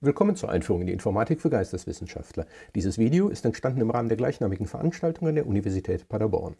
Willkommen zur Einführung in die Informatik für Geisteswissenschaftler. Dieses Video ist entstanden im Rahmen der gleichnamigen Veranstaltung an der Universität Paderborn.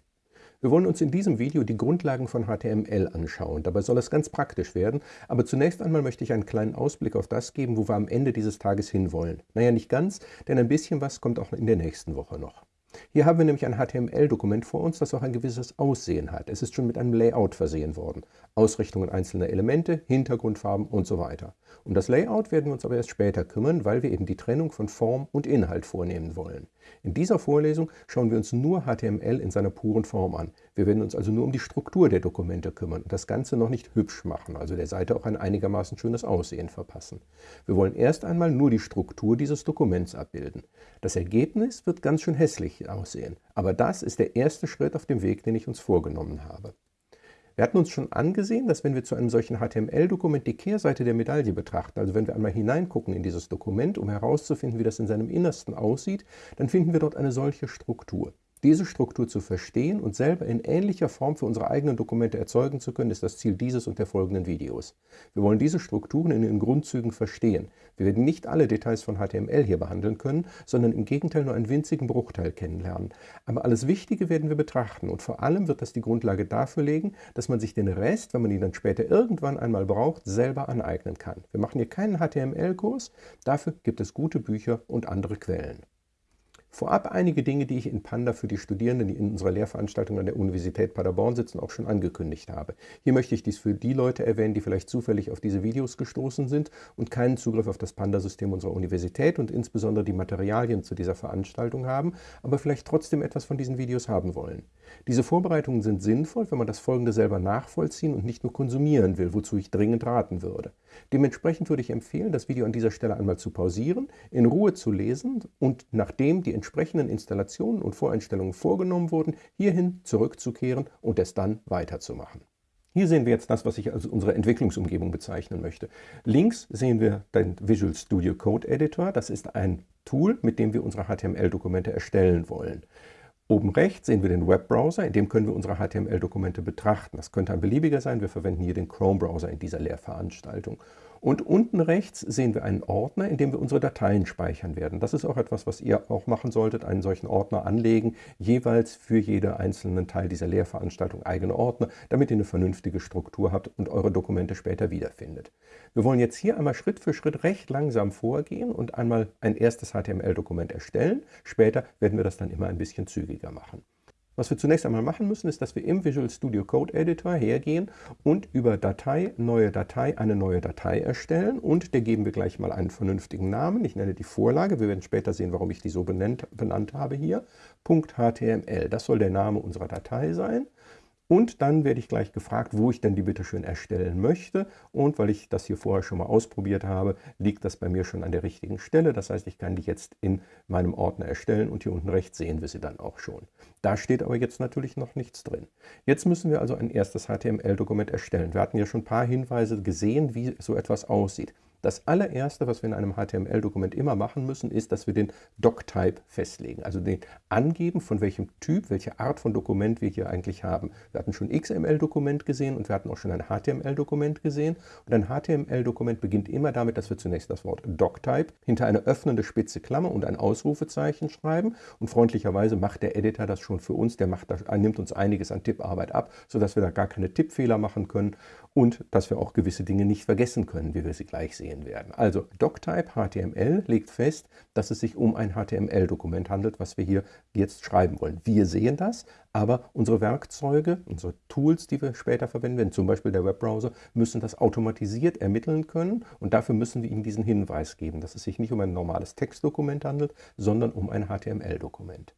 Wir wollen uns in diesem Video die Grundlagen von HTML anschauen. Dabei soll es ganz praktisch werden, aber zunächst einmal möchte ich einen kleinen Ausblick auf das geben, wo wir am Ende dieses Tages hinwollen. Naja, nicht ganz, denn ein bisschen was kommt auch in der nächsten Woche noch. Hier haben wir nämlich ein HTML-Dokument vor uns, das auch ein gewisses Aussehen hat. Es ist schon mit einem Layout versehen worden. Ausrichtungen einzelner Elemente, Hintergrundfarben und so weiter. Um das Layout werden wir uns aber erst später kümmern, weil wir eben die Trennung von Form und Inhalt vornehmen wollen. In dieser Vorlesung schauen wir uns nur HTML in seiner puren Form an. Wir werden uns also nur um die Struktur der Dokumente kümmern und das Ganze noch nicht hübsch machen, also der Seite auch ein einigermaßen schönes Aussehen verpassen. Wir wollen erst einmal nur die Struktur dieses Dokuments abbilden. Das Ergebnis wird ganz schön hässlich aussehen, aber das ist der erste Schritt auf dem Weg, den ich uns vorgenommen habe. Wir hatten uns schon angesehen, dass wenn wir zu einem solchen HTML-Dokument die Kehrseite der Medaille betrachten, also wenn wir einmal hineingucken in dieses Dokument, um herauszufinden, wie das in seinem Innersten aussieht, dann finden wir dort eine solche Struktur. Diese Struktur zu verstehen und selber in ähnlicher Form für unsere eigenen Dokumente erzeugen zu können, ist das Ziel dieses und der folgenden Videos. Wir wollen diese Strukturen in ihren Grundzügen verstehen. Wir werden nicht alle Details von HTML hier behandeln können, sondern im Gegenteil nur einen winzigen Bruchteil kennenlernen. Aber alles Wichtige werden wir betrachten und vor allem wird das die Grundlage dafür legen, dass man sich den Rest, wenn man ihn dann später irgendwann einmal braucht, selber aneignen kann. Wir machen hier keinen HTML-Kurs, dafür gibt es gute Bücher und andere Quellen. Vorab einige Dinge, die ich in Panda für die Studierenden, die in unserer Lehrveranstaltung an der Universität Paderborn sitzen, auch schon angekündigt habe. Hier möchte ich dies für die Leute erwähnen, die vielleicht zufällig auf diese Videos gestoßen sind und keinen Zugriff auf das Panda-System unserer Universität und insbesondere die Materialien zu dieser Veranstaltung haben, aber vielleicht trotzdem etwas von diesen Videos haben wollen. Diese Vorbereitungen sind sinnvoll, wenn man das Folgende selber nachvollziehen und nicht nur konsumieren will, wozu ich dringend raten würde. Dementsprechend würde ich empfehlen, das Video an dieser Stelle einmal zu pausieren, in Ruhe zu lesen und nachdem die entsprechenden Installationen und Voreinstellungen vorgenommen wurden, hierhin zurückzukehren und es dann weiterzumachen. Hier sehen wir jetzt das, was ich als unsere Entwicklungsumgebung bezeichnen möchte. Links sehen wir den Visual Studio Code Editor. Das ist ein Tool, mit dem wir unsere HTML-Dokumente erstellen wollen. Oben rechts sehen wir den Webbrowser, in dem können wir unsere HTML-Dokumente betrachten. Das könnte ein beliebiger sein, wir verwenden hier den Chrome-Browser in dieser Lehrveranstaltung. Und unten rechts sehen wir einen Ordner, in dem wir unsere Dateien speichern werden. Das ist auch etwas, was ihr auch machen solltet, einen solchen Ordner anlegen, jeweils für jeden einzelnen Teil dieser Lehrveranstaltung eigene Ordner, damit ihr eine vernünftige Struktur habt und eure Dokumente später wiederfindet. Wir wollen jetzt hier einmal Schritt für Schritt recht langsam vorgehen und einmal ein erstes HTML-Dokument erstellen. Später werden wir das dann immer ein bisschen zügiger machen. Was wir zunächst einmal machen müssen, ist, dass wir im Visual Studio Code Editor hergehen und über Datei, neue Datei, eine neue Datei erstellen und der geben wir gleich mal einen vernünftigen Namen. Ich nenne die Vorlage, wir werden später sehen, warum ich die so benannt, benannt habe hier. .html, das soll der Name unserer Datei sein. Und dann werde ich gleich gefragt, wo ich denn die bitte schön erstellen möchte. Und weil ich das hier vorher schon mal ausprobiert habe, liegt das bei mir schon an der richtigen Stelle. Das heißt, ich kann die jetzt in meinem Ordner erstellen und hier unten rechts sehen wir sie dann auch schon. Da steht aber jetzt natürlich noch nichts drin. Jetzt müssen wir also ein erstes HTML-Dokument erstellen. Wir hatten ja schon ein paar Hinweise gesehen, wie so etwas aussieht. Das allererste, was wir in einem HTML-Dokument immer machen müssen, ist, dass wir den Doc-Type festlegen, also den angeben, von welchem Typ, welche Art von Dokument wir hier eigentlich haben. Wir hatten schon XML-Dokument gesehen und wir hatten auch schon ein HTML-Dokument gesehen. Und ein HTML-Dokument beginnt immer damit, dass wir zunächst das Wort Doc-Type hinter eine öffnende spitze Klammer und ein Ausrufezeichen schreiben. Und freundlicherweise macht der Editor das schon für uns, der macht das, nimmt uns einiges an Tipparbeit ab, sodass wir da gar keine Tippfehler machen können und dass wir auch gewisse Dinge nicht vergessen können, wie wir sie gleich sehen werden. Also Doctype HTML legt fest, dass es sich um ein HTML-Dokument handelt, was wir hier jetzt schreiben wollen. Wir sehen das, aber unsere Werkzeuge, unsere Tools, die wir später verwenden werden, zum Beispiel der Webbrowser, müssen das automatisiert ermitteln können und dafür müssen wir ihnen diesen Hinweis geben, dass es sich nicht um ein normales Textdokument handelt, sondern um ein HTML-Dokument.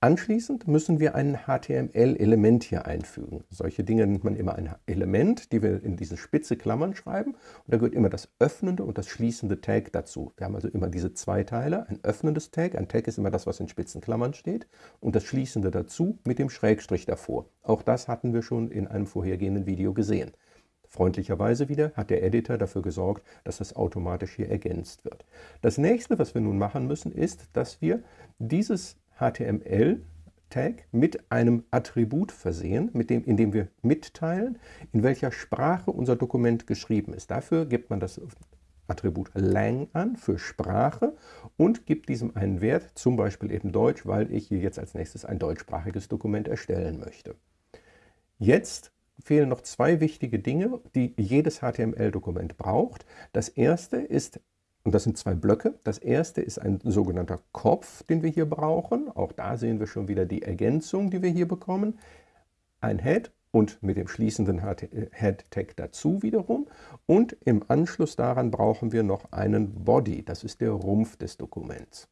Anschließend müssen wir ein HTML-Element hier einfügen. Solche Dinge nennt man immer ein Element, die wir in diese spitze Klammern schreiben. Und da gehört immer das öffnende und das schließende Tag dazu. Wir haben also immer diese zwei Teile, ein öffnendes Tag, ein Tag ist immer das, was in spitzen Klammern steht, und das schließende dazu mit dem Schrägstrich davor. Auch das hatten wir schon in einem vorhergehenden Video gesehen. Freundlicherweise wieder hat der Editor dafür gesorgt, dass das automatisch hier ergänzt wird. Das nächste, was wir nun machen müssen, ist, dass wir dieses HTML-Tag mit einem Attribut versehen, mit dem, in dem wir mitteilen, in welcher Sprache unser Dokument geschrieben ist. Dafür gibt man das Attribut lang an für Sprache und gebe diesem einen Wert, zum Beispiel eben Deutsch, weil ich hier jetzt als nächstes ein deutschsprachiges Dokument erstellen möchte. Jetzt fehlen noch zwei wichtige Dinge, die jedes HTML-Dokument braucht. Das erste ist, und das sind zwei Blöcke, das erste ist ein sogenannter Kopf, den wir hier brauchen. Auch da sehen wir schon wieder die Ergänzung, die wir hier bekommen. Ein Head und mit dem schließenden Head-Tag dazu wiederum. Und im Anschluss daran brauchen wir noch einen Body, das ist der Rumpf des Dokuments.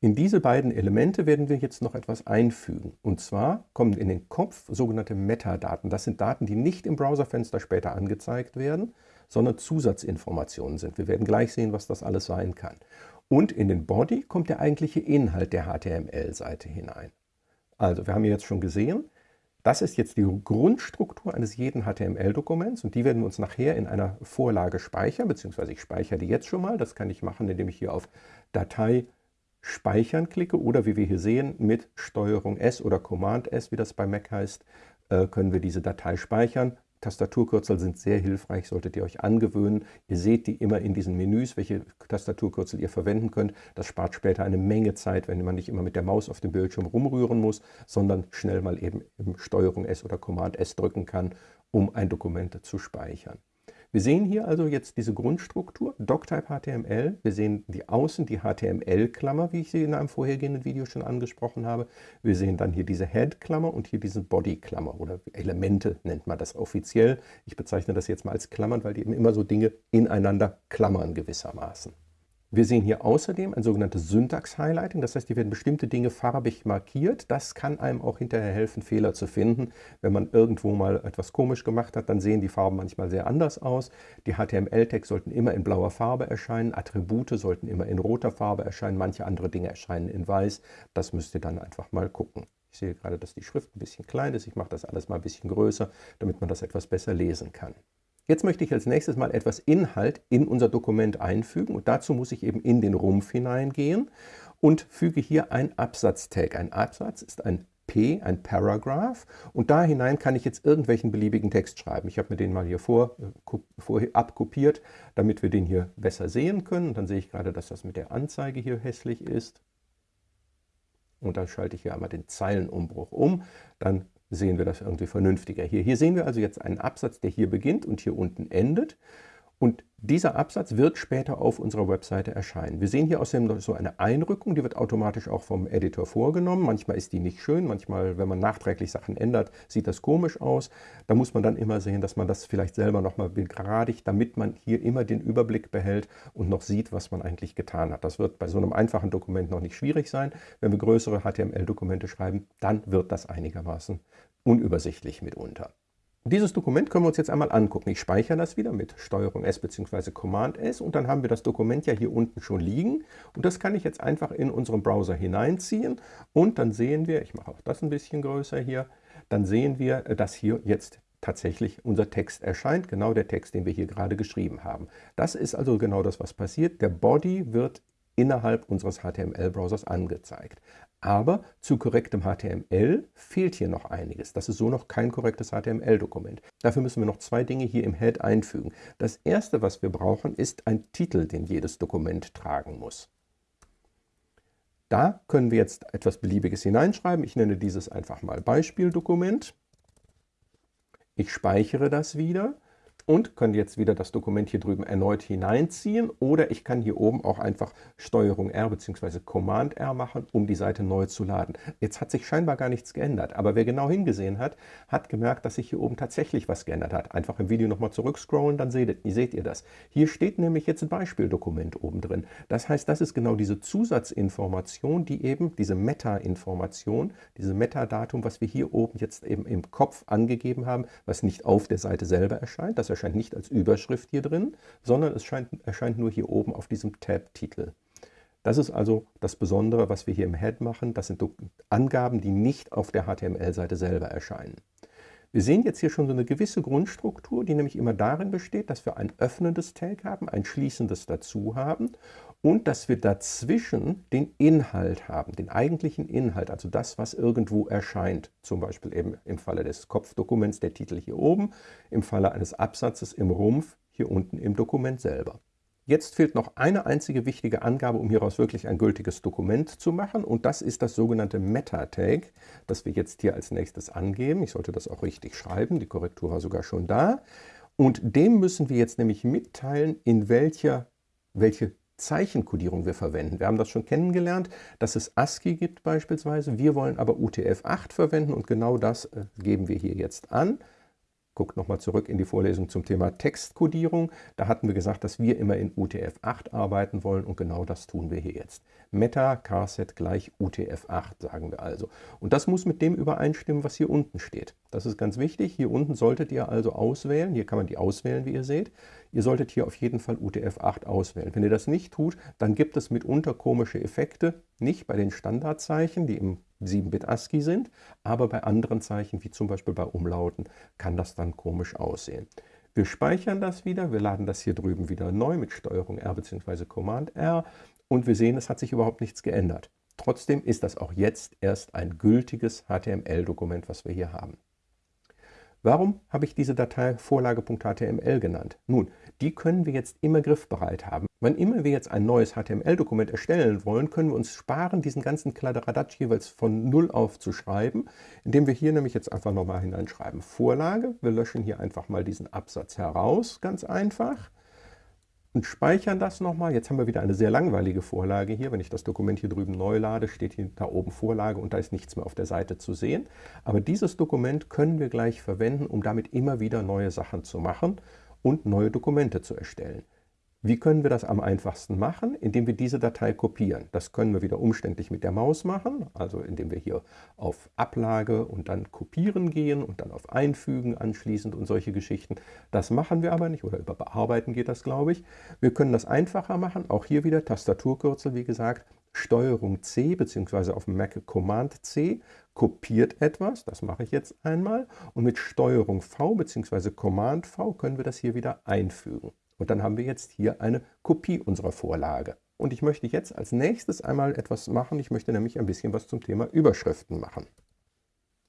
In diese beiden Elemente werden wir jetzt noch etwas einfügen. Und zwar kommen in den Kopf sogenannte Metadaten. Das sind Daten, die nicht im Browserfenster später angezeigt werden, sondern Zusatzinformationen sind. Wir werden gleich sehen, was das alles sein kann. Und in den Body kommt der eigentliche Inhalt der HTML-Seite hinein. Also wir haben jetzt schon gesehen, das ist jetzt die Grundstruktur eines jeden HTML-Dokuments und die werden wir uns nachher in einer Vorlage speichern, beziehungsweise ich speichere die jetzt schon mal. Das kann ich machen, indem ich hier auf Datei Speichern klicke oder wie wir hier sehen mit STRG S oder Command S, wie das bei Mac heißt, äh, können wir diese Datei speichern. Tastaturkürzel sind sehr hilfreich, solltet ihr euch angewöhnen. Ihr seht die immer in diesen Menüs, welche Tastaturkürzel ihr verwenden könnt. Das spart später eine Menge Zeit, wenn man nicht immer mit der Maus auf dem Bildschirm rumrühren muss, sondern schnell mal eben Steuerung S oder Command S drücken kann, um ein Dokument zu speichern. Wir sehen hier also jetzt diese Grundstruktur, Doctype HTML. Wir sehen die Außen, die HTML-Klammer, wie ich sie in einem vorhergehenden Video schon angesprochen habe. Wir sehen dann hier diese Head-Klammer und hier diese Body-Klammer oder Elemente nennt man das offiziell. Ich bezeichne das jetzt mal als Klammern, weil die eben immer so Dinge ineinander klammern gewissermaßen. Wir sehen hier außerdem ein sogenanntes Syntax-Highlighting, das heißt, hier werden bestimmte Dinge farbig markiert. Das kann einem auch hinterher helfen, Fehler zu finden. Wenn man irgendwo mal etwas komisch gemacht hat, dann sehen die Farben manchmal sehr anders aus. Die HTML-Tags sollten immer in blauer Farbe erscheinen, Attribute sollten immer in roter Farbe erscheinen, manche andere Dinge erscheinen in weiß. Das müsst ihr dann einfach mal gucken. Ich sehe gerade, dass die Schrift ein bisschen klein ist. Ich mache das alles mal ein bisschen größer, damit man das etwas besser lesen kann. Jetzt möchte ich als nächstes mal etwas Inhalt in unser Dokument einfügen und dazu muss ich eben in den Rumpf hineingehen und füge hier ein Absatztag. Ein Absatz ist ein P, ein Paragraph und da hinein kann ich jetzt irgendwelchen beliebigen Text schreiben. Ich habe mir den mal hier vor, äh, vor, abkopiert, damit wir den hier besser sehen können. Und dann sehe ich gerade, dass das mit der Anzeige hier hässlich ist. Und dann schalte ich hier einmal den Zeilenumbruch um. Dann sehen wir das irgendwie vernünftiger. Hier, hier sehen wir also jetzt einen Absatz, der hier beginnt und hier unten endet. Und dieser Absatz wird später auf unserer Webseite erscheinen. Wir sehen hier außerdem so eine Einrückung, die wird automatisch auch vom Editor vorgenommen. Manchmal ist die nicht schön, manchmal, wenn man nachträglich Sachen ändert, sieht das komisch aus. Da muss man dann immer sehen, dass man das vielleicht selber nochmal begradigt, damit man hier immer den Überblick behält und noch sieht, was man eigentlich getan hat. Das wird bei so einem einfachen Dokument noch nicht schwierig sein. Wenn wir größere HTML-Dokumente schreiben, dann wird das einigermaßen unübersichtlich mitunter. Dieses Dokument können wir uns jetzt einmal angucken. Ich speichere das wieder mit STRG S bzw. Command S und dann haben wir das Dokument ja hier unten schon liegen und das kann ich jetzt einfach in unseren Browser hineinziehen und dann sehen wir, ich mache auch das ein bisschen größer hier, dann sehen wir, dass hier jetzt tatsächlich unser Text erscheint, genau der Text, den wir hier gerade geschrieben haben. Das ist also genau das, was passiert. Der Body wird innerhalb unseres HTML-Browsers angezeigt. Aber zu korrektem HTML fehlt hier noch einiges. Das ist so noch kein korrektes HTML-Dokument. Dafür müssen wir noch zwei Dinge hier im Head einfügen. Das erste, was wir brauchen, ist ein Titel, den jedes Dokument tragen muss. Da können wir jetzt etwas Beliebiges hineinschreiben. Ich nenne dieses einfach mal Beispieldokument. Ich speichere das wieder und kann jetzt wieder das Dokument hier drüben erneut hineinziehen oder ich kann hier oben auch einfach STRG R bzw. Command R machen, um die Seite neu zu laden. Jetzt hat sich scheinbar gar nichts geändert, aber wer genau hingesehen hat, hat gemerkt, dass sich hier oben tatsächlich was geändert hat. Einfach im Video nochmal zurückscrollen, dann seht, seht ihr das. Hier steht nämlich jetzt ein Beispieldokument oben drin. Das heißt, das ist genau diese Zusatzinformation, die eben, diese Meta-Information, diese Metadatum, was wir hier oben jetzt eben im Kopf angegeben haben, was nicht auf der Seite selber erscheint. Das erscheint nicht als Überschrift hier drin, sondern es scheint, erscheint nur hier oben auf diesem Tab-Titel. Das ist also das Besondere, was wir hier im Head machen. Das sind Angaben, die nicht auf der HTML-Seite selber erscheinen. Wir sehen jetzt hier schon so eine gewisse Grundstruktur, die nämlich immer darin besteht, dass wir ein öffnendes Tag haben, ein schließendes dazu haben und dass wir dazwischen den Inhalt haben, den eigentlichen Inhalt, also das, was irgendwo erscheint. Zum Beispiel eben im Falle des Kopfdokuments der Titel hier oben, im Falle eines Absatzes im Rumpf hier unten im Dokument selber. Jetzt fehlt noch eine einzige wichtige Angabe, um hieraus wirklich ein gültiges Dokument zu machen und das ist das sogenannte Meta-Tag, das wir jetzt hier als nächstes angeben. Ich sollte das auch richtig schreiben, die Korrektur war sogar schon da. Und dem müssen wir jetzt nämlich mitteilen, in welcher, welche Zeichenkodierung wir verwenden. Wir haben das schon kennengelernt, dass es ASCII gibt beispielsweise. Wir wollen aber UTF-8 verwenden und genau das äh, geben wir hier jetzt an. Guckt nochmal zurück in die Vorlesung zum Thema Textkodierung. Da hatten wir gesagt, dass wir immer in UTF-8 arbeiten wollen und genau das tun wir hier jetzt. Meta Carset gleich UTF-8 sagen wir also. Und das muss mit dem übereinstimmen, was hier unten steht. Das ist ganz wichtig. Hier unten solltet ihr also auswählen. Hier kann man die auswählen, wie ihr seht. Ihr solltet hier auf jeden Fall UTF-8 auswählen. Wenn ihr das nicht tut, dann gibt es mitunter komische Effekte. Nicht bei den Standardzeichen, die im 7-Bit ASCII sind, aber bei anderen Zeichen, wie zum Beispiel bei Umlauten, kann das dann komisch aussehen. Wir speichern das wieder, wir laden das hier drüben wieder neu mit STRG R bzw. Command R und wir sehen, es hat sich überhaupt nichts geändert. Trotzdem ist das auch jetzt erst ein gültiges HTML-Dokument, was wir hier haben. Warum habe ich diese Datei Vorlage.html genannt? Nun, die können wir jetzt immer griffbereit haben. Wann immer wir jetzt ein neues HTML-Dokument erstellen wollen, können wir uns sparen, diesen ganzen Kladderadatsch jeweils von Null auf zu schreiben, indem wir hier nämlich jetzt einfach nochmal hineinschreiben Vorlage. Wir löschen hier einfach mal diesen Absatz heraus, ganz einfach und speichern das nochmal. Jetzt haben wir wieder eine sehr langweilige Vorlage hier. Wenn ich das Dokument hier drüben neu lade, steht hier da oben Vorlage und da ist nichts mehr auf der Seite zu sehen. Aber dieses Dokument können wir gleich verwenden, um damit immer wieder neue Sachen zu machen und neue Dokumente zu erstellen. Wie können wir das am einfachsten machen? Indem wir diese Datei kopieren. Das können wir wieder umständlich mit der Maus machen, also indem wir hier auf Ablage und dann Kopieren gehen und dann auf Einfügen anschließend und solche Geschichten. Das machen wir aber nicht oder über Bearbeiten geht das, glaube ich. Wir können das einfacher machen, auch hier wieder Tastaturkürzel, wie gesagt, Steuerung C bzw. auf dem Mac Command C kopiert etwas, das mache ich jetzt einmal, und mit Steuerung V bzw. Command V können wir das hier wieder einfügen. Und dann haben wir jetzt hier eine Kopie unserer Vorlage. Und ich möchte jetzt als nächstes einmal etwas machen. Ich möchte nämlich ein bisschen was zum Thema Überschriften machen.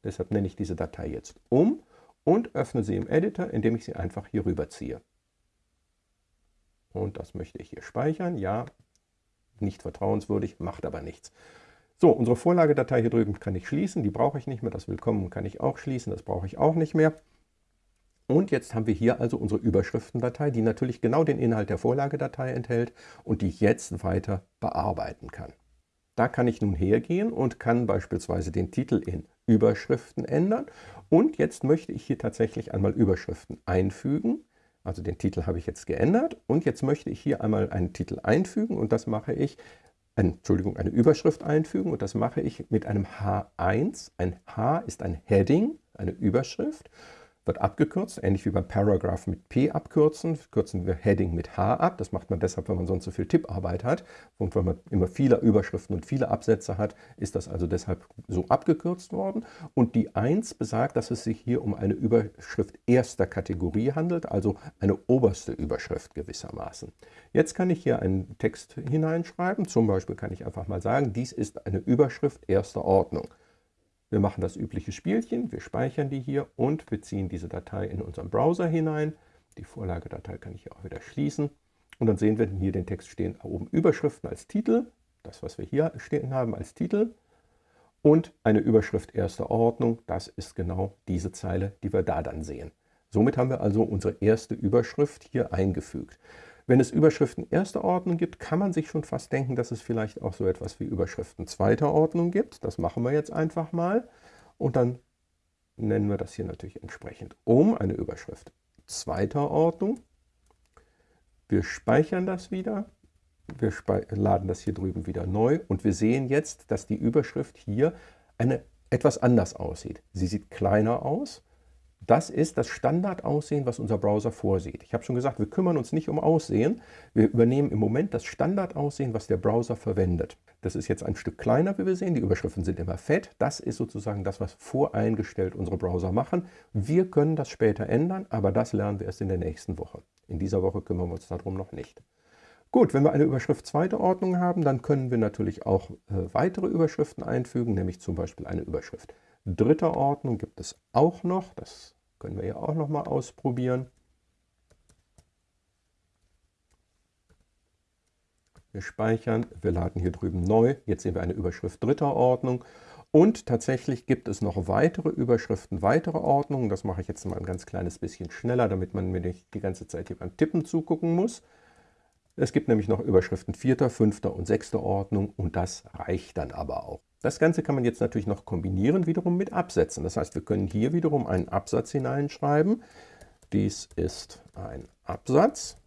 Deshalb nenne ich diese Datei jetzt um und öffne sie im Editor, indem ich sie einfach hier rüberziehe. Und das möchte ich hier speichern. Ja, nicht vertrauenswürdig, macht aber nichts. So, unsere Vorlagedatei hier drüben kann ich schließen. Die brauche ich nicht mehr. Das Willkommen kann ich auch schließen. Das brauche ich auch nicht mehr. Und jetzt haben wir hier also unsere Überschriftendatei, die natürlich genau den Inhalt der Vorlagedatei enthält und die ich jetzt weiter bearbeiten kann. Da kann ich nun hergehen und kann beispielsweise den Titel in Überschriften ändern. Und jetzt möchte ich hier tatsächlich einmal Überschriften einfügen. Also den Titel habe ich jetzt geändert und jetzt möchte ich hier einmal einen Titel einfügen und das mache ich, Entschuldigung, eine Überschrift einfügen und das mache ich mit einem H1. Ein H ist ein Heading, eine Überschrift wird abgekürzt, ähnlich wie beim Paragraph mit P abkürzen, kürzen wir Heading mit H ab. Das macht man deshalb, wenn man sonst so viel Tipparbeit hat. Und wenn man immer viele Überschriften und viele Absätze hat, ist das also deshalb so abgekürzt worden. Und die 1 besagt, dass es sich hier um eine Überschrift erster Kategorie handelt, also eine oberste Überschrift gewissermaßen. Jetzt kann ich hier einen Text hineinschreiben. Zum Beispiel kann ich einfach mal sagen, dies ist eine Überschrift erster Ordnung. Wir machen das übliche Spielchen, wir speichern die hier und wir ziehen diese Datei in unseren Browser hinein. Die Vorlagedatei kann ich hier auch wieder schließen. Und dann sehen wir hier den Text stehen oben Überschriften als Titel, das was wir hier stehen haben als Titel und eine Überschrift erster Ordnung, das ist genau diese Zeile, die wir da dann sehen. Somit haben wir also unsere erste Überschrift hier eingefügt. Wenn es Überschriften erster Ordnung gibt, kann man sich schon fast denken, dass es vielleicht auch so etwas wie Überschriften zweiter Ordnung gibt. Das machen wir jetzt einfach mal. Und dann nennen wir das hier natürlich entsprechend um, eine Überschrift zweiter Ordnung. Wir speichern das wieder. Wir laden das hier drüben wieder neu und wir sehen jetzt, dass die Überschrift hier eine, etwas anders aussieht. Sie sieht kleiner aus das ist das Standardaussehen, was unser Browser vorsieht. Ich habe schon gesagt, wir kümmern uns nicht um Aussehen. Wir übernehmen im Moment das Standardaussehen, was der Browser verwendet. Das ist jetzt ein Stück kleiner, wie wir sehen. Die Überschriften sind immer fett. Das ist sozusagen das, was voreingestellt unsere Browser machen. Wir können das später ändern, aber das lernen wir erst in der nächsten Woche. In dieser Woche kümmern wir uns darum noch nicht. Gut, wenn wir eine Überschrift zweiter Ordnung haben, dann können wir natürlich auch äh, weitere Überschriften einfügen, nämlich zum Beispiel eine Überschrift dritter Ordnung gibt es auch noch. Das können wir ja auch noch mal ausprobieren. Wir speichern, wir laden hier drüben neu. Jetzt sehen wir eine Überschrift dritter Ordnung. Und tatsächlich gibt es noch weitere Überschriften, weitere Ordnungen. Das mache ich jetzt mal ein ganz kleines bisschen schneller, damit man mir nicht die ganze Zeit hier beim Tippen zugucken muss. Es gibt nämlich noch Überschriften vierter, fünfter und sechster Ordnung und das reicht dann aber auch. Das Ganze kann man jetzt natürlich noch kombinieren wiederum mit Absätzen. Das heißt, wir können hier wiederum einen Absatz hineinschreiben. Dies ist ein Absatz.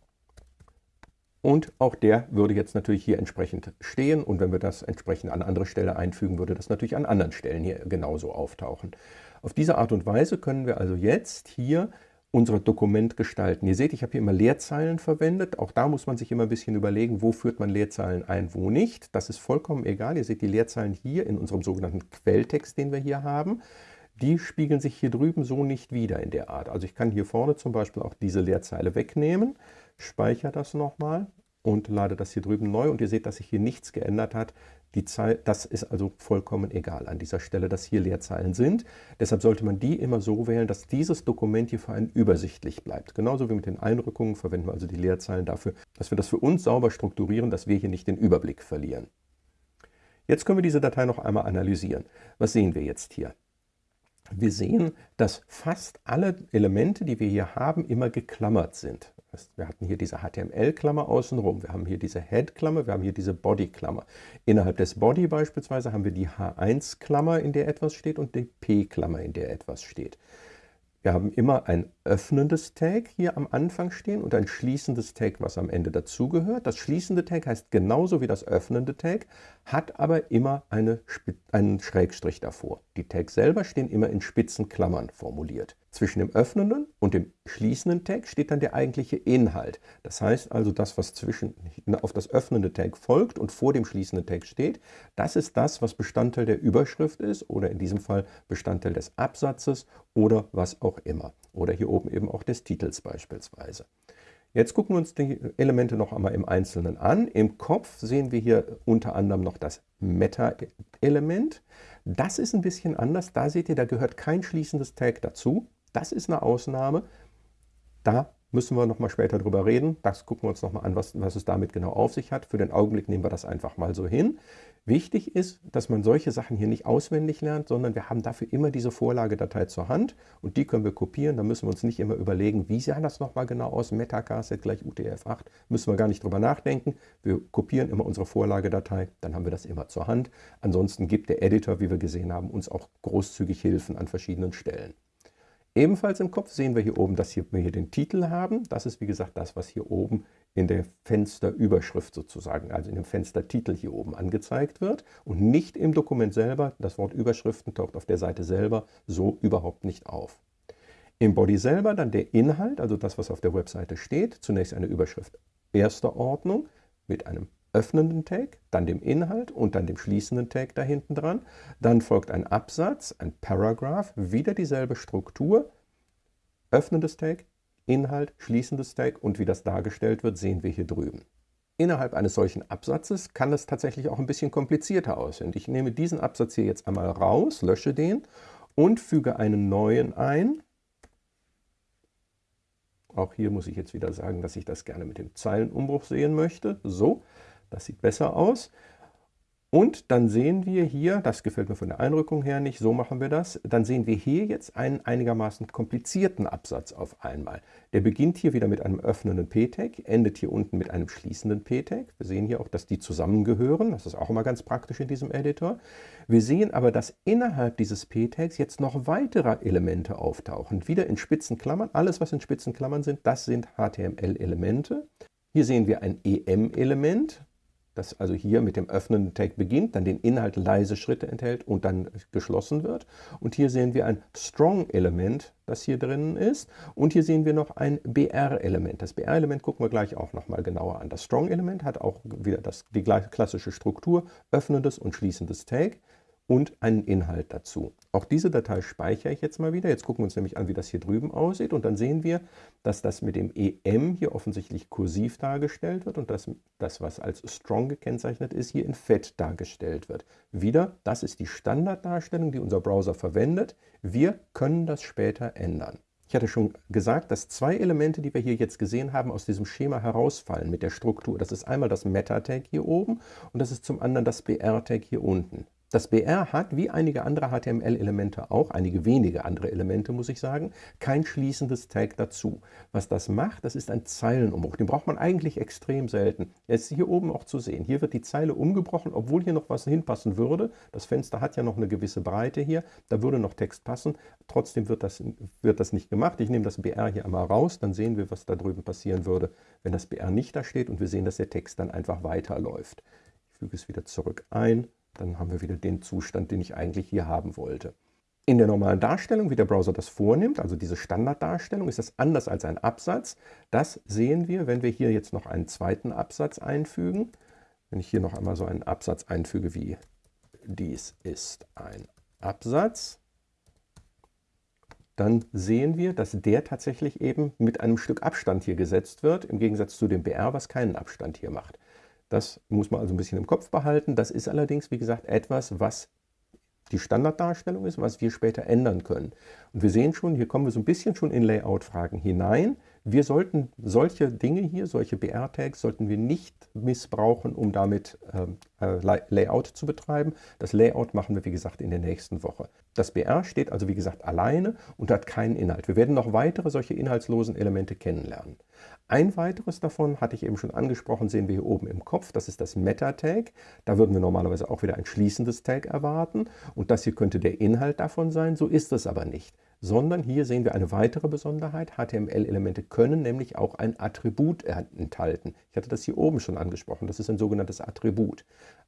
Und auch der würde jetzt natürlich hier entsprechend stehen. Und wenn wir das entsprechend an andere Stelle einfügen, würde das natürlich an anderen Stellen hier genauso auftauchen. Auf diese Art und Weise können wir also jetzt hier unser Dokument gestalten. Ihr seht, ich habe hier immer Leerzeilen verwendet. Auch da muss man sich immer ein bisschen überlegen, wo führt man Leerzeilen ein, wo nicht. Das ist vollkommen egal. Ihr seht die Leerzeilen hier in unserem sogenannten Quelltext, den wir hier haben. Die spiegeln sich hier drüben so nicht wieder in der Art. Also ich kann hier vorne zum Beispiel auch diese Leerzeile wegnehmen, speichere das nochmal und lade das hier drüben neu. Und ihr seht, dass sich hier nichts geändert hat. Die Zahl, das ist also vollkommen egal an dieser Stelle, dass hier Leerzeilen sind. Deshalb sollte man die immer so wählen, dass dieses Dokument hier für einen übersichtlich bleibt. Genauso wie mit den Einrückungen verwenden wir also die Leerzeilen dafür, dass wir das für uns sauber strukturieren, dass wir hier nicht den Überblick verlieren. Jetzt können wir diese Datei noch einmal analysieren. Was sehen wir jetzt hier? Wir sehen, dass fast alle Elemente, die wir hier haben, immer geklammert sind. Wir hatten hier diese HTML-Klammer außenrum, wir haben hier diese Head-Klammer, wir haben hier diese Body-Klammer. Innerhalb des Body beispielsweise haben wir die H1-Klammer, in der etwas steht, und die P-Klammer, in der etwas steht. Wir haben immer ein öffnendes Tag hier am Anfang stehen und ein schließendes Tag, was am Ende dazugehört. Das schließende Tag heißt genauso wie das öffnende Tag, hat aber immer eine, einen Schrägstrich davor. Die Tags selber stehen immer in spitzen Klammern formuliert. Zwischen dem öffnenden und dem schließenden Tag steht dann der eigentliche Inhalt. Das heißt also, das, was zwischen, auf das öffnende Tag folgt und vor dem schließenden Tag steht, das ist das, was Bestandteil der Überschrift ist oder in diesem Fall Bestandteil des Absatzes oder was auch immer. Oder hier oben eben auch des Titels beispielsweise. Jetzt gucken wir uns die Elemente noch einmal im Einzelnen an. Im Kopf sehen wir hier unter anderem noch das Meta-Element. Das ist ein bisschen anders. Da seht ihr, da gehört kein schließendes Tag dazu. Das ist eine Ausnahme. Da müssen wir noch mal später drüber reden. Das gucken wir uns noch mal an, was, was es damit genau auf sich hat. Für den Augenblick nehmen wir das einfach mal so hin. Wichtig ist, dass man solche Sachen hier nicht auswendig lernt, sondern wir haben dafür immer diese Vorlagedatei zur Hand und die können wir kopieren. Da müssen wir uns nicht immer überlegen, wie sah das noch mal genau aus, Metacasset gleich UTF-8, müssen wir gar nicht drüber nachdenken. Wir kopieren immer unsere Vorlagedatei, dann haben wir das immer zur Hand. Ansonsten gibt der Editor, wie wir gesehen haben, uns auch großzügig Hilfen an verschiedenen Stellen. Ebenfalls im Kopf sehen wir hier oben, dass wir hier den Titel haben. Das ist wie gesagt das, was hier oben in der Fensterüberschrift sozusagen, also in dem Fenstertitel hier oben angezeigt wird und nicht im Dokument selber. Das Wort Überschriften taucht auf der Seite selber so überhaupt nicht auf. Im Body selber dann der Inhalt, also das, was auf der Webseite steht. Zunächst eine Überschrift erster Ordnung mit einem öffnenden Tag, dann dem Inhalt und dann dem schließenden Tag da hinten dran. Dann folgt ein Absatz, ein Paragraph, wieder dieselbe Struktur, öffnendes Tag, Inhalt, schließendes Tag und wie das dargestellt wird, sehen wir hier drüben. Innerhalb eines solchen Absatzes kann es tatsächlich auch ein bisschen komplizierter aussehen. Ich nehme diesen Absatz hier jetzt einmal raus, lösche den und füge einen neuen ein. Auch hier muss ich jetzt wieder sagen, dass ich das gerne mit dem Zeilenumbruch sehen möchte. So, das sieht besser aus. Und dann sehen wir hier, das gefällt mir von der Einrückung her nicht, so machen wir das, dann sehen wir hier jetzt einen einigermaßen komplizierten Absatz auf einmal. Der beginnt hier wieder mit einem öffnenden P-Tag, endet hier unten mit einem schließenden P-Tag. Wir sehen hier auch, dass die zusammengehören, das ist auch immer ganz praktisch in diesem Editor. Wir sehen aber, dass innerhalb dieses P-Tags jetzt noch weitere Elemente auftauchen, wieder in spitzen Klammern. Alles, was in spitzen Klammern sind, das sind HTML-Elemente. Hier sehen wir ein EM-Element, das also hier mit dem öffnenden Tag beginnt, dann den Inhalt leise Schritte enthält und dann geschlossen wird. Und hier sehen wir ein Strong-Element, das hier drinnen ist. Und hier sehen wir noch ein BR-Element. Das BR-Element gucken wir gleich auch nochmal genauer an. Das Strong-Element hat auch wieder das, die klassische Struktur, öffnendes und schließendes Tag und einen Inhalt dazu. Auch diese Datei speichere ich jetzt mal wieder. Jetzt gucken wir uns nämlich an, wie das hier drüben aussieht. Und dann sehen wir, dass das mit dem EM hier offensichtlich kursiv dargestellt wird und dass das, was als Strong gekennzeichnet ist, hier in Fett dargestellt wird. Wieder, das ist die Standarddarstellung, die unser Browser verwendet. Wir können das später ändern. Ich hatte schon gesagt, dass zwei Elemente, die wir hier jetzt gesehen haben, aus diesem Schema herausfallen mit der Struktur. Das ist einmal das Meta-Tag hier oben und das ist zum anderen das BR-Tag hier unten. Das BR hat, wie einige andere HTML-Elemente auch, einige wenige andere Elemente, muss ich sagen, kein schließendes Tag dazu. Was das macht, das ist ein Zeilenumbruch. Den braucht man eigentlich extrem selten. Er ist hier oben auch zu sehen. Hier wird die Zeile umgebrochen, obwohl hier noch was hinpassen würde. Das Fenster hat ja noch eine gewisse Breite hier. Da würde noch Text passen. Trotzdem wird das, wird das nicht gemacht. Ich nehme das BR hier einmal raus, dann sehen wir, was da drüben passieren würde, wenn das BR nicht da steht und wir sehen, dass der Text dann einfach weiterläuft. Ich füge es wieder zurück ein dann haben wir wieder den Zustand, den ich eigentlich hier haben wollte. In der normalen Darstellung, wie der Browser das vornimmt, also diese Standarddarstellung, ist das anders als ein Absatz. Das sehen wir, wenn wir hier jetzt noch einen zweiten Absatz einfügen. Wenn ich hier noch einmal so einen Absatz einfüge wie dies ist ein Absatz, dann sehen wir, dass der tatsächlich eben mit einem Stück Abstand hier gesetzt wird, im Gegensatz zu dem BR, was keinen Abstand hier macht. Das muss man also ein bisschen im Kopf behalten. Das ist allerdings, wie gesagt, etwas, was die Standarddarstellung ist, was wir später ändern können. Und wir sehen schon, hier kommen wir so ein bisschen schon in Layout-Fragen hinein. Wir sollten solche Dinge hier, solche BR-Tags, sollten wir nicht missbrauchen, um damit ähm, äh, Layout zu betreiben. Das Layout machen wir, wie gesagt, in der nächsten Woche. Das BR steht also, wie gesagt, alleine und hat keinen Inhalt. Wir werden noch weitere solche inhaltslosen Elemente kennenlernen. Ein weiteres davon, hatte ich eben schon angesprochen, sehen wir hier oben im Kopf. Das ist das Meta-Tag. Da würden wir normalerweise auch wieder ein schließendes Tag erwarten. Und das hier könnte der Inhalt davon sein. So ist es aber nicht sondern hier sehen wir eine weitere Besonderheit. HTML-Elemente können nämlich auch ein Attribut enthalten. Ich hatte das hier oben schon angesprochen. Das ist ein sogenanntes Attribut.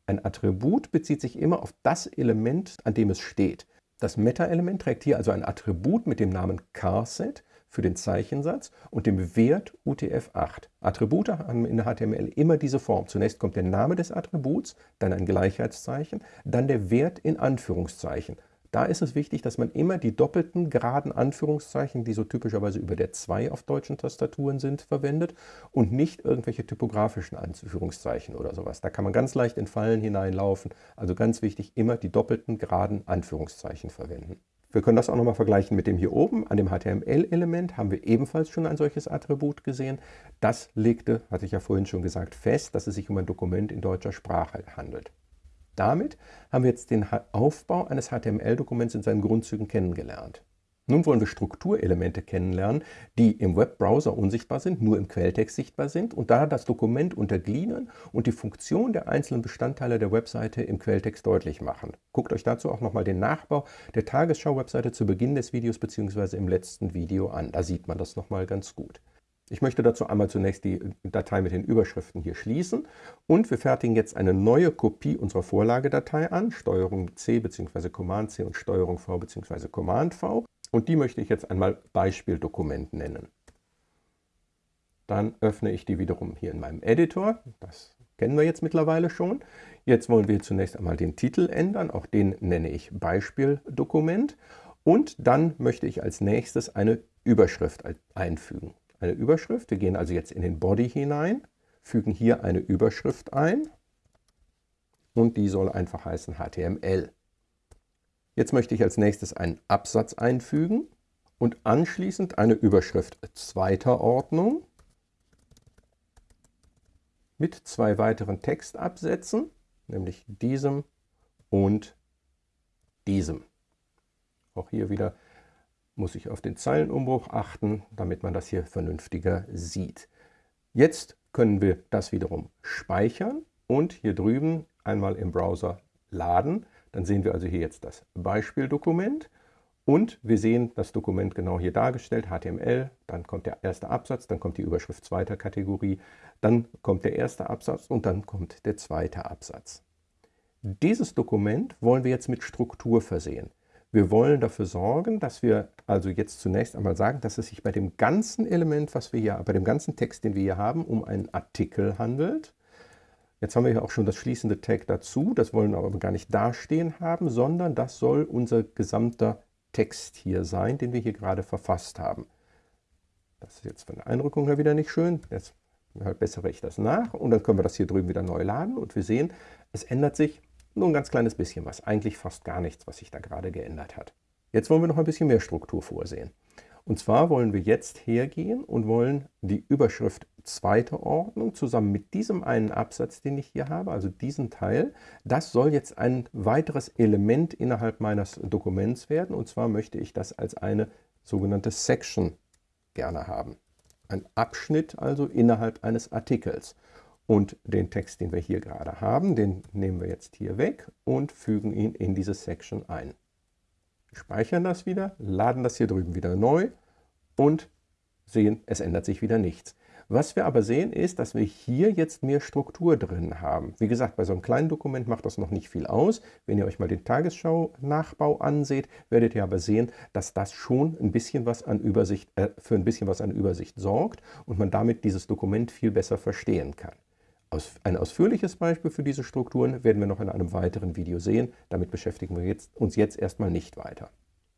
Ein Attribut bezieht sich immer auf das Element, an dem es steht. Das Meta-Element trägt hier also ein Attribut mit dem Namen charset für den Zeichensatz und dem Wert UTF-8. Attribute haben in HTML immer diese Form. Zunächst kommt der Name des Attributs, dann ein Gleichheitszeichen, dann der Wert in Anführungszeichen. Da ist es wichtig, dass man immer die doppelten geraden Anführungszeichen, die so typischerweise über der 2 auf deutschen Tastaturen sind, verwendet und nicht irgendwelche typografischen Anführungszeichen oder sowas. Da kann man ganz leicht in Fallen hineinlaufen. Also ganz wichtig, immer die doppelten geraden Anführungszeichen verwenden. Wir können das auch nochmal vergleichen mit dem hier oben. An dem HTML-Element haben wir ebenfalls schon ein solches Attribut gesehen. Das legte, hatte ich ja vorhin schon gesagt, fest, dass es sich um ein Dokument in deutscher Sprache handelt. Damit haben wir jetzt den Aufbau eines HTML-Dokuments in seinen Grundzügen kennengelernt. Nun wollen wir Strukturelemente kennenlernen, die im Webbrowser unsichtbar sind, nur im Quelltext sichtbar sind und da das Dokument untergliedern und die Funktion der einzelnen Bestandteile der Webseite im Quelltext deutlich machen. Guckt euch dazu auch nochmal den Nachbau der Tagesschau-Webseite zu Beginn des Videos bzw. im letzten Video an. Da sieht man das nochmal ganz gut. Ich möchte dazu einmal zunächst die Datei mit den Überschriften hier schließen und wir fertigen jetzt eine neue Kopie unserer Vorlagedatei an, STRG C bzw. Command C und STRG V bzw. Command V und die möchte ich jetzt einmal Beispieldokument nennen. Dann öffne ich die wiederum hier in meinem Editor, das kennen wir jetzt mittlerweile schon. Jetzt wollen wir zunächst einmal den Titel ändern, auch den nenne ich Beispieldokument und dann möchte ich als nächstes eine Überschrift einfügen eine Überschrift. Wir gehen also jetzt in den Body hinein, fügen hier eine Überschrift ein und die soll einfach heißen HTML. Jetzt möchte ich als nächstes einen Absatz einfügen und anschließend eine Überschrift zweiter Ordnung mit zwei weiteren Textabsätzen, nämlich diesem und diesem. Auch hier wieder muss ich auf den Zeilenumbruch achten, damit man das hier vernünftiger sieht. Jetzt können wir das wiederum speichern und hier drüben einmal im Browser laden. Dann sehen wir also hier jetzt das Beispieldokument und wir sehen das Dokument genau hier dargestellt, HTML, dann kommt der erste Absatz, dann kommt die Überschrift zweiter Kategorie, dann kommt der erste Absatz und dann kommt der zweite Absatz. Dieses Dokument wollen wir jetzt mit Struktur versehen. Wir wollen dafür sorgen, dass wir also jetzt zunächst einmal sagen, dass es sich bei dem ganzen Element, was wir hier, bei dem ganzen Text, den wir hier haben, um einen Artikel handelt. Jetzt haben wir hier auch schon das schließende Tag dazu, das wollen wir aber gar nicht dastehen haben, sondern das soll unser gesamter Text hier sein, den wir hier gerade verfasst haben. Das ist jetzt von der Einrückung her wieder nicht schön. Jetzt bessere ich das nach und dann können wir das hier drüben wieder neu laden und wir sehen, es ändert sich nur ein ganz kleines bisschen was, eigentlich fast gar nichts, was sich da gerade geändert hat. Jetzt wollen wir noch ein bisschen mehr Struktur vorsehen. Und zwar wollen wir jetzt hergehen und wollen die Überschrift zweite Ordnung zusammen mit diesem einen Absatz, den ich hier habe, also diesen Teil, das soll jetzt ein weiteres Element innerhalb meines Dokuments werden. Und zwar möchte ich das als eine sogenannte Section gerne haben. Ein Abschnitt also innerhalb eines Artikels. Und den Text, den wir hier gerade haben, den nehmen wir jetzt hier weg und fügen ihn in diese Section ein. Speichern das wieder, laden das hier drüben wieder neu und sehen, es ändert sich wieder nichts. Was wir aber sehen, ist, dass wir hier jetzt mehr Struktur drin haben. Wie gesagt, bei so einem kleinen Dokument macht das noch nicht viel aus. Wenn ihr euch mal den Tagesschau-Nachbau anseht, werdet ihr aber sehen, dass das schon ein bisschen was an Übersicht, äh, für ein bisschen was an Übersicht sorgt und man damit dieses Dokument viel besser verstehen kann. Ein ausführliches Beispiel für diese Strukturen werden wir noch in einem weiteren Video sehen. Damit beschäftigen wir jetzt, uns jetzt erstmal nicht weiter.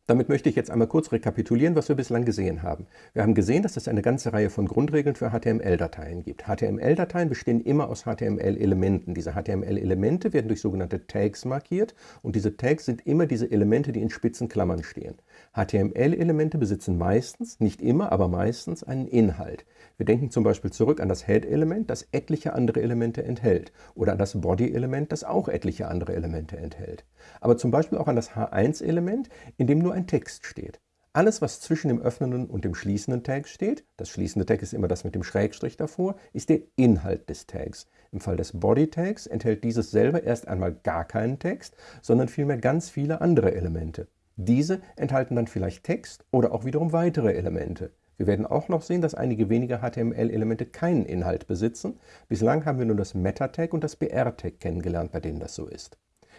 Damit möchte ich jetzt einmal kurz rekapitulieren, was wir bislang gesehen haben. Wir haben gesehen, dass es eine ganze Reihe von Grundregeln für HTML-Dateien gibt. HTML-Dateien bestehen immer aus HTML-Elementen. Diese HTML-Elemente werden durch sogenannte Tags markiert und diese Tags sind immer diese Elemente, die in spitzen Klammern stehen. HTML-Elemente besitzen meistens, nicht immer, aber meistens einen Inhalt. Wir denken zum Beispiel zurück an das Head-Element, das etliche andere Elemente enthält oder an das Body-Element, das auch etliche andere Elemente enthält. Aber zum Beispiel auch an das H1-Element, in dem nur ein Text steht. Alles, was zwischen dem öffnenden und dem schließenden Tag steht, das schließende Tag ist immer das mit dem Schrägstrich davor, ist der Inhalt des Tags. Im Fall des Body-Tags enthält dieses selber erst einmal gar keinen Text, sondern vielmehr ganz viele andere Elemente. Diese enthalten dann vielleicht Text oder auch wiederum weitere Elemente. Wir werden auch noch sehen, dass einige wenige HTML-Elemente keinen Inhalt besitzen. Bislang haben wir nur das Meta-Tag und das BR-Tag kennengelernt, bei denen das so ist.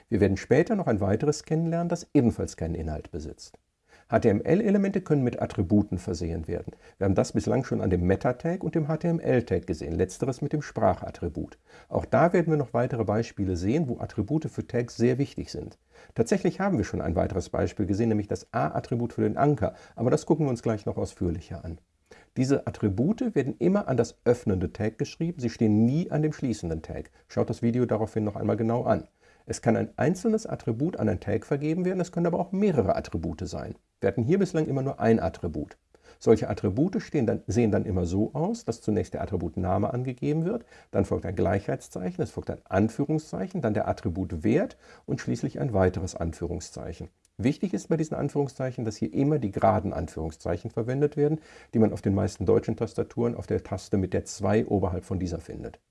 Wir werden später noch ein weiteres kennenlernen, das ebenfalls keinen Inhalt besitzt. HTML-Elemente können mit Attributen versehen werden. Wir haben das bislang schon an dem Meta-Tag und dem HTML-Tag gesehen, letzteres mit dem Sprachattribut. Auch da werden wir noch weitere Beispiele sehen, wo Attribute für Tags sehr wichtig sind. Tatsächlich haben wir schon ein weiteres Beispiel gesehen, nämlich das A-Attribut für den Anker, aber das gucken wir uns gleich noch ausführlicher an. Diese Attribute werden immer an das öffnende Tag geschrieben, sie stehen nie an dem schließenden Tag. Schaut das Video daraufhin noch einmal genau an. Es kann ein einzelnes Attribut an ein Tag vergeben werden, es können aber auch mehrere Attribute sein. Wir hatten hier bislang immer nur ein Attribut. Solche Attribute dann, sehen dann immer so aus, dass zunächst der Attributname angegeben wird, dann folgt ein Gleichheitszeichen, es folgt ein Anführungszeichen, dann der Attributwert und schließlich ein weiteres Anführungszeichen. Wichtig ist bei diesen Anführungszeichen, dass hier immer die geraden Anführungszeichen verwendet werden, die man auf den meisten deutschen Tastaturen auf der Taste mit der 2 oberhalb von dieser findet.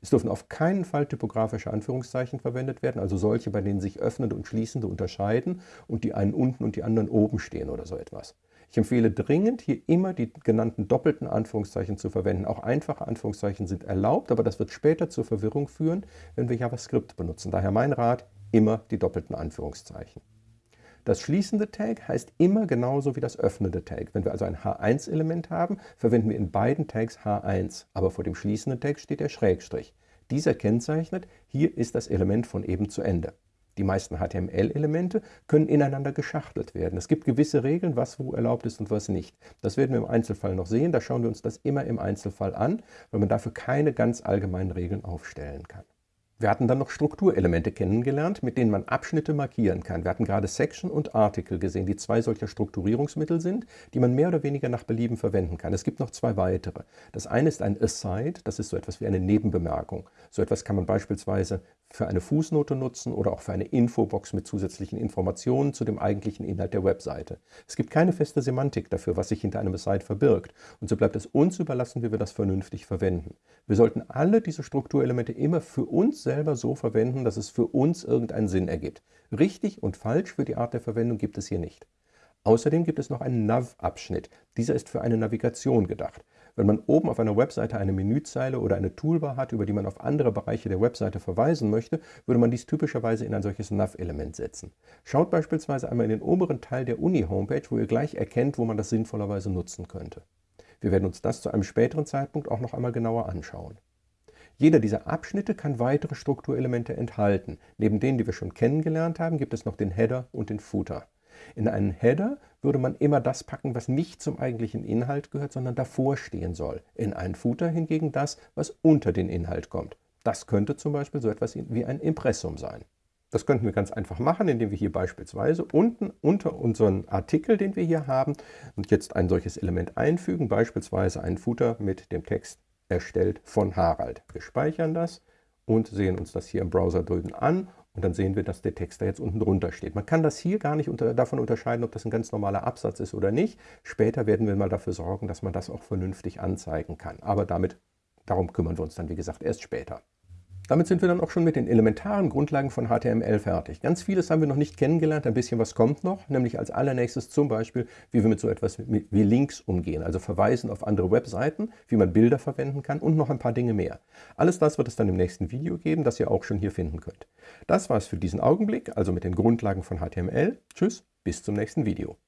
Es dürfen auf keinen Fall typografische Anführungszeichen verwendet werden, also solche, bei denen sich öffnende und schließende unterscheiden und die einen unten und die anderen oben stehen oder so etwas. Ich empfehle dringend, hier immer die genannten doppelten Anführungszeichen zu verwenden. Auch einfache Anführungszeichen sind erlaubt, aber das wird später zur Verwirrung führen, wenn wir JavaScript benutzen. Daher mein Rat, immer die doppelten Anführungszeichen. Das schließende Tag heißt immer genauso wie das öffnende Tag. Wenn wir also ein H1-Element haben, verwenden wir in beiden Tags H1, aber vor dem schließenden Tag steht der Schrägstrich. Dieser kennzeichnet, hier ist das Element von eben zu Ende. Die meisten HTML-Elemente können ineinander geschachtelt werden. Es gibt gewisse Regeln, was wo erlaubt ist und was nicht. Das werden wir im Einzelfall noch sehen. Da schauen wir uns das immer im Einzelfall an, weil man dafür keine ganz allgemeinen Regeln aufstellen kann. Wir hatten dann noch Strukturelemente kennengelernt, mit denen man Abschnitte markieren kann. Wir hatten gerade Section und Article gesehen, die zwei solcher Strukturierungsmittel sind, die man mehr oder weniger nach Belieben verwenden kann. Es gibt noch zwei weitere. Das eine ist ein Aside, das ist so etwas wie eine Nebenbemerkung. So etwas kann man beispielsweise für eine Fußnote nutzen oder auch für eine Infobox mit zusätzlichen Informationen zu dem eigentlichen Inhalt der Webseite. Es gibt keine feste Semantik dafür, was sich hinter einem Aside verbirgt. Und so bleibt es uns überlassen, wie wir das vernünftig verwenden. Wir sollten alle diese Strukturelemente immer für uns selber so verwenden, dass es für uns irgendeinen Sinn ergibt. Richtig und falsch für die Art der Verwendung gibt es hier nicht. Außerdem gibt es noch einen Nav-Abschnitt. Dieser ist für eine Navigation gedacht. Wenn man oben auf einer Webseite eine Menüzeile oder eine Toolbar hat, über die man auf andere Bereiche der Webseite verweisen möchte, würde man dies typischerweise in ein solches Nav-Element setzen. Schaut beispielsweise einmal in den oberen Teil der Uni-Homepage, wo ihr gleich erkennt, wo man das sinnvollerweise nutzen könnte. Wir werden uns das zu einem späteren Zeitpunkt auch noch einmal genauer anschauen. Jeder dieser Abschnitte kann weitere Strukturelemente enthalten. Neben denen, die wir schon kennengelernt haben, gibt es noch den Header und den Footer. In einen Header würde man immer das packen, was nicht zum eigentlichen Inhalt gehört, sondern davor stehen soll. In einen Footer hingegen das, was unter den Inhalt kommt. Das könnte zum Beispiel so etwas wie ein Impressum sein. Das könnten wir ganz einfach machen, indem wir hier beispielsweise unten unter unseren Artikel, den wir hier haben, und jetzt ein solches Element einfügen, beispielsweise ein Footer mit dem Text erstellt von Harald. Wir speichern das und sehen uns das hier im Browser drüben an und dann sehen wir, dass der Text da jetzt unten drunter steht. Man kann das hier gar nicht unter, davon unterscheiden, ob das ein ganz normaler Absatz ist oder nicht. Später werden wir mal dafür sorgen, dass man das auch vernünftig anzeigen kann. Aber damit, darum kümmern wir uns dann, wie gesagt, erst später. Damit sind wir dann auch schon mit den elementaren Grundlagen von HTML fertig. Ganz vieles haben wir noch nicht kennengelernt, ein bisschen was kommt noch, nämlich als allernächstes zum Beispiel, wie wir mit so etwas wie Links umgehen, also Verweisen auf andere Webseiten, wie man Bilder verwenden kann und noch ein paar Dinge mehr. Alles das wird es dann im nächsten Video geben, das ihr auch schon hier finden könnt. Das war es für diesen Augenblick, also mit den Grundlagen von HTML. Tschüss, bis zum nächsten Video.